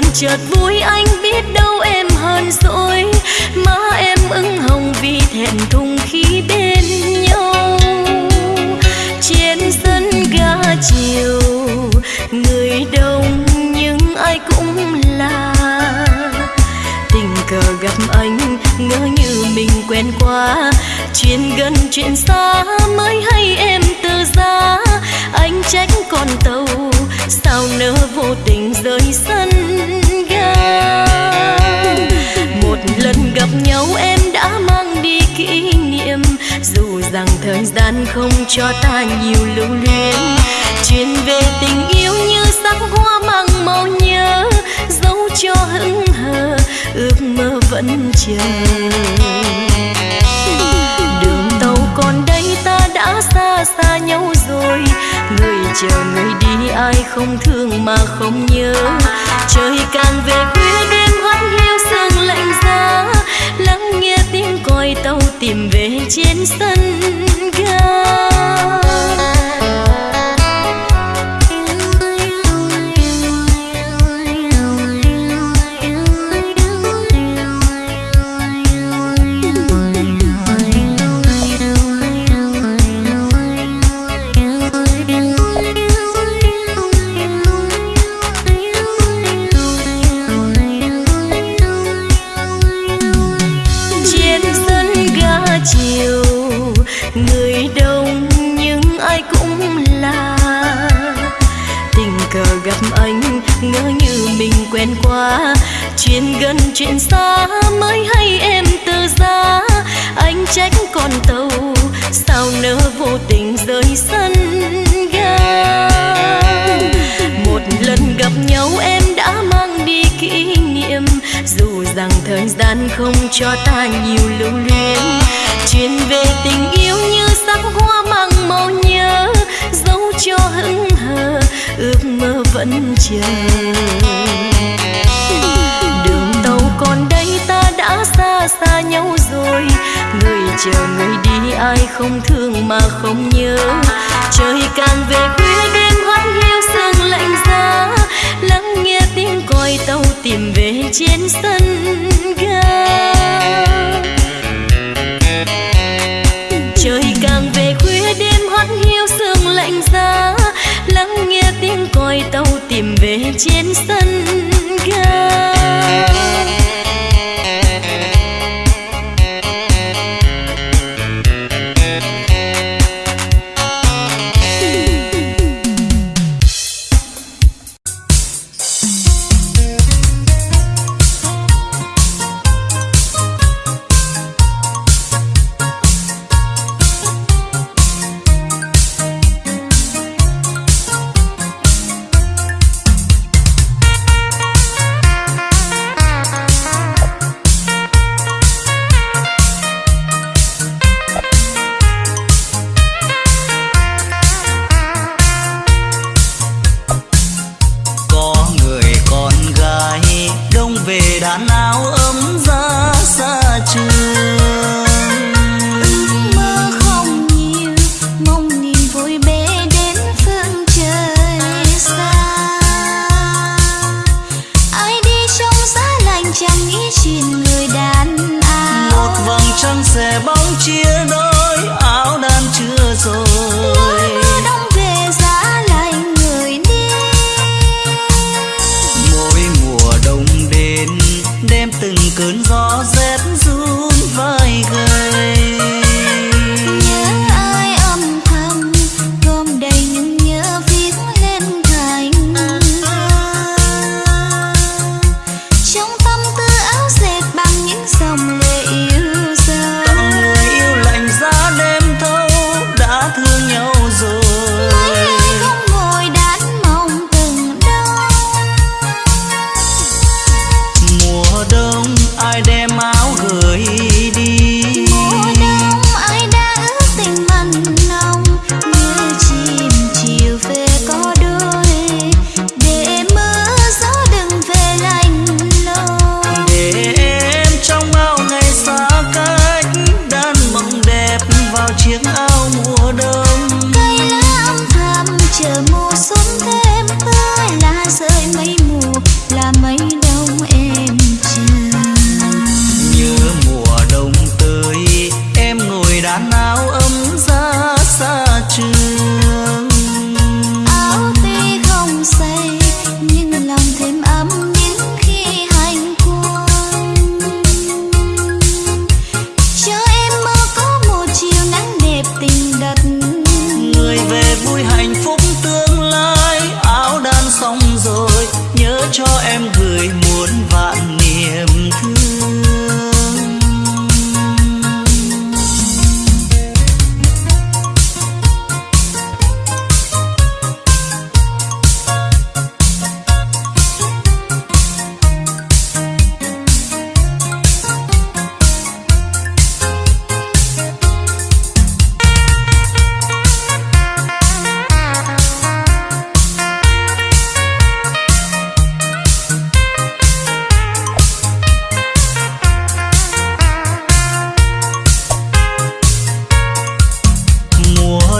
buồn chợt vui, anh biết đâu em hơn rồi. Má em ưng hồng vì thẹn thùng khi bên nhau. Trên sân ga chiều, người đông nhưng ai cũng là. Tình cờ gặp anh, ngỡ như mình quen qua chuyện gần, chuyện xa mới hay em từ giá anh trách con tàu, sao nỡ vô tình rời sân? Gặp nhau em đã mang đi kỷ niệm. Dù rằng thời gian không cho ta nhiều lưu luyến chuyện về tình yêu như sắc hoa mang màu nhớ, dấu cho hững hờ, ước mơ vẫn chờ. Đường tàu còn đây, ta đã xa xa nhau rồi. Người chờ người đi, ai không thương mà không nhớ. Trời càng về khuya, đêm hoắt hiu sương lạnh giá tiếng tàu tìm về trên sân ga. Nỡ vô tình rơi sân ga. Một lần gặp nhau em đã mang đi kỷ niệm, dù rằng thời gian không cho ta nhiều lưu luyến. Chuyện về tình yêu như sắc hoa mang màu nhớ, dấu cho hững hờ, ước mơ vẫn chờ. Đã xa xa nhau rồi. Người chờ người đi, ai không thương mà không nhớ. Trời càng về khuya đêm hoắt hiu sương lạnh giá. Lắng nghe tiếng còi tàu tìm về trên sân ga. Trời càng về khuya đêm hoắt hiu sương lạnh giá. Lắng nghe tiếng còi tàu tìm về trên sân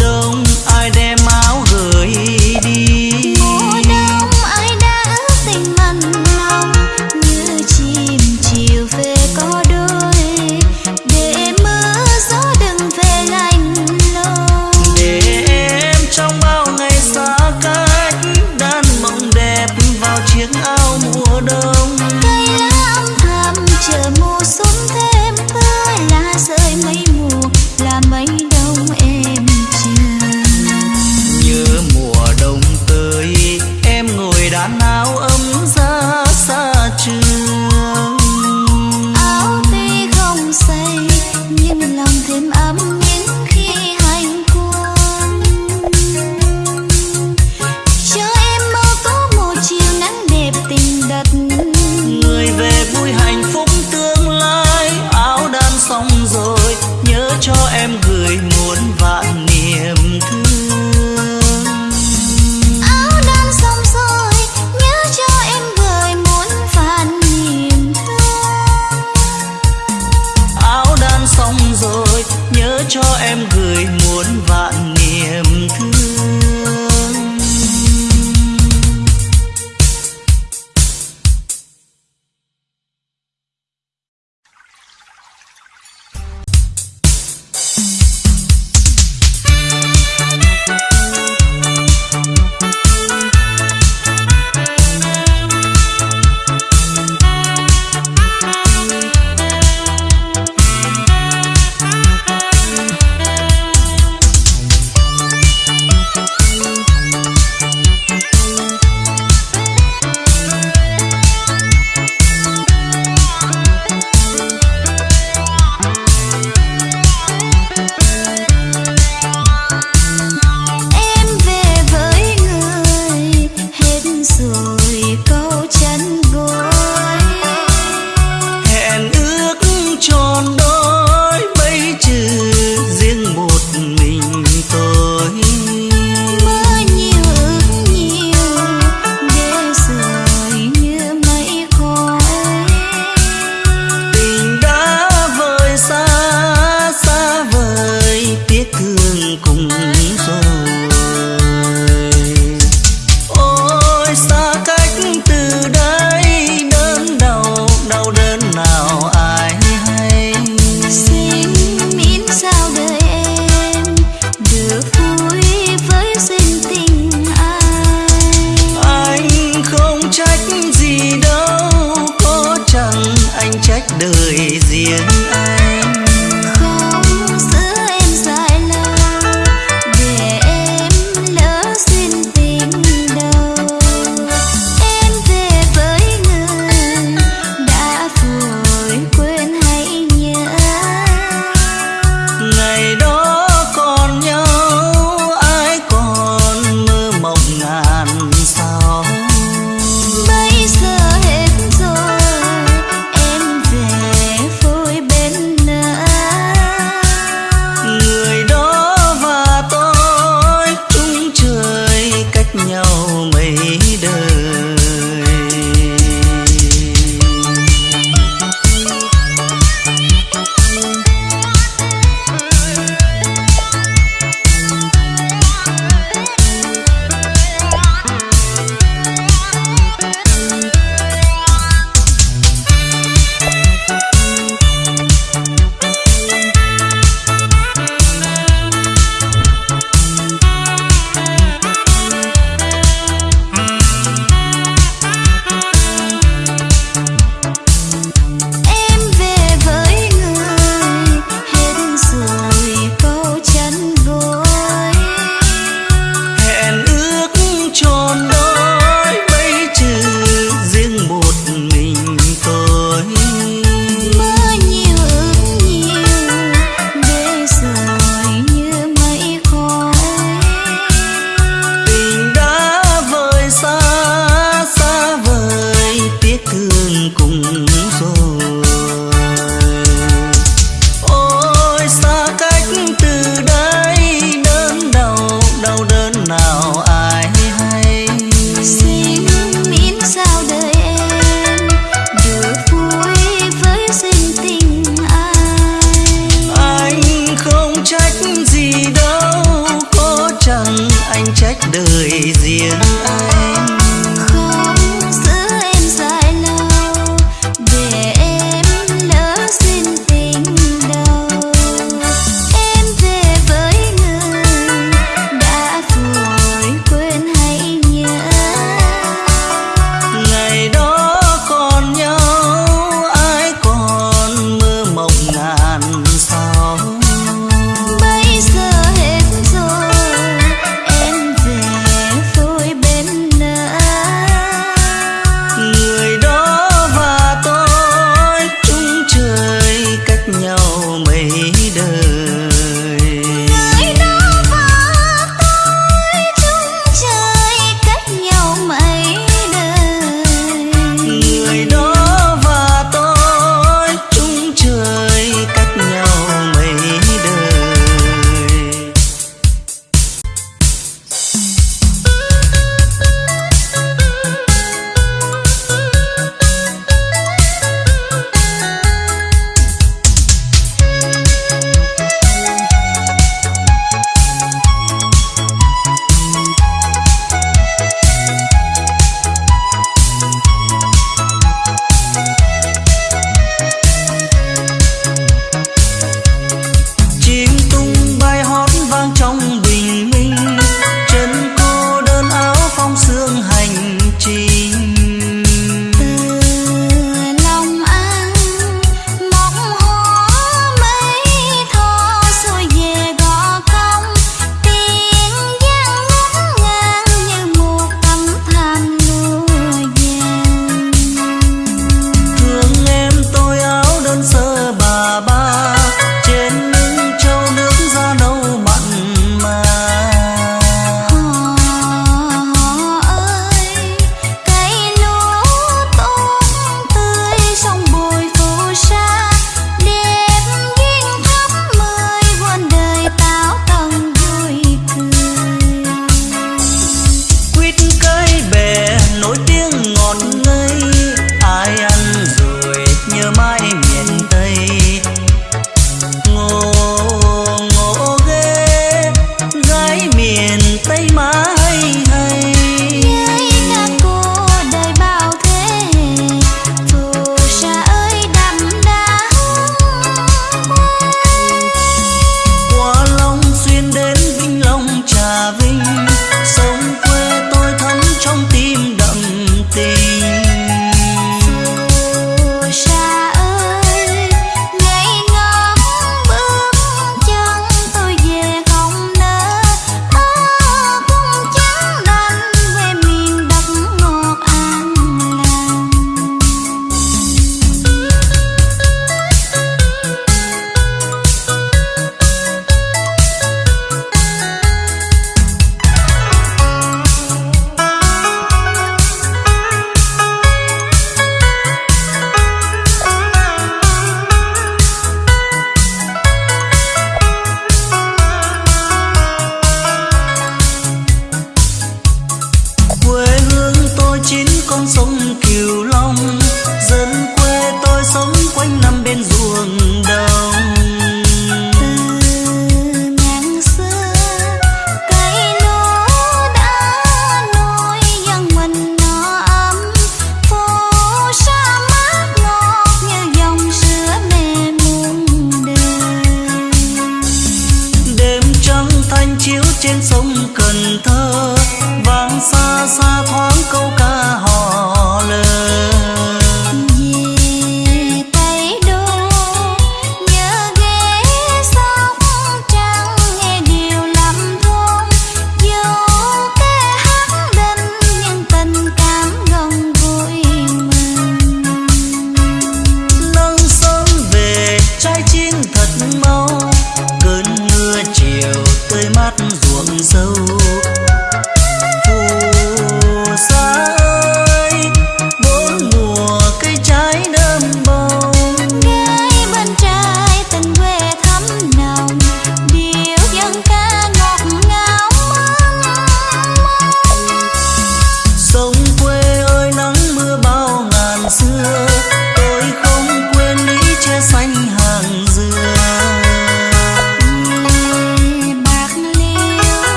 đông. đâu có chẳng anh trách đời riêng anh? đời riêng.